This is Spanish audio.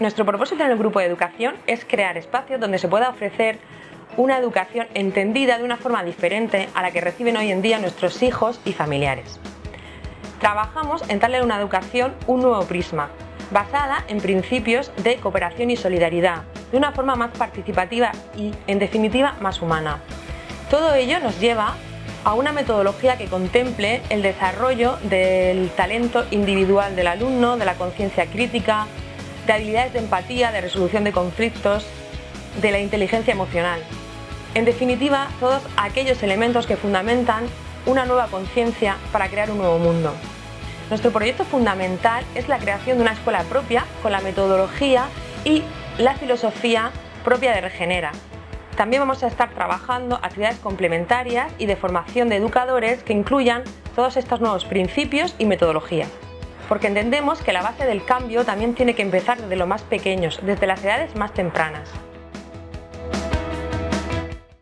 Nuestro propósito en el grupo de educación es crear espacios donde se pueda ofrecer una educación entendida de una forma diferente a la que reciben hoy en día nuestros hijos y familiares. Trabajamos en darle a una educación un nuevo prisma, basada en principios de cooperación y solidaridad, de una forma más participativa y, en definitiva, más humana. Todo ello nos lleva a una metodología que contemple el desarrollo del talento individual del alumno, de la conciencia crítica, de habilidades de empatía, de resolución de conflictos, de la inteligencia emocional. En definitiva, todos aquellos elementos que fundamentan una nueva conciencia para crear un nuevo mundo. Nuestro proyecto fundamental es la creación de una escuela propia con la metodología y la filosofía propia de Regenera. También vamos a estar trabajando actividades complementarias y de formación de educadores que incluyan todos estos nuevos principios y metodologías. Porque entendemos que la base del cambio también tiene que empezar desde los más pequeños, desde las edades más tempranas.